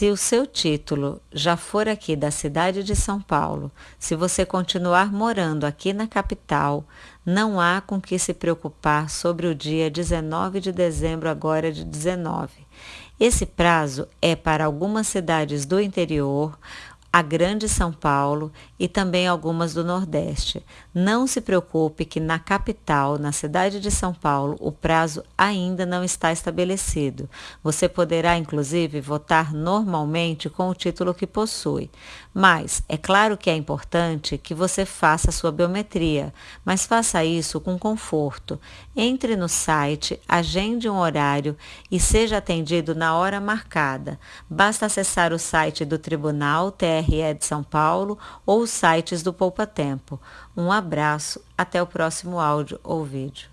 Se o seu título já for aqui da cidade de São Paulo, se você continuar morando aqui na capital, não há com que se preocupar sobre o dia 19 de dezembro agora de 19. Esse prazo é para algumas cidades do interior, a Grande São Paulo e também algumas do Nordeste. Não se preocupe que na capital, na cidade de São Paulo, o prazo ainda não está estabelecido. Você poderá, inclusive, votar normalmente com o título que possui. Mas é claro que é importante que você faça sua biometria, mas faça isso com conforto. Entre no site, agende um horário e seja atendido na hora marcada. Basta acessar o site do Tribunal TR TRE de São Paulo ou os sites do Poupa Tempo. Um abraço, até o próximo áudio ou vídeo.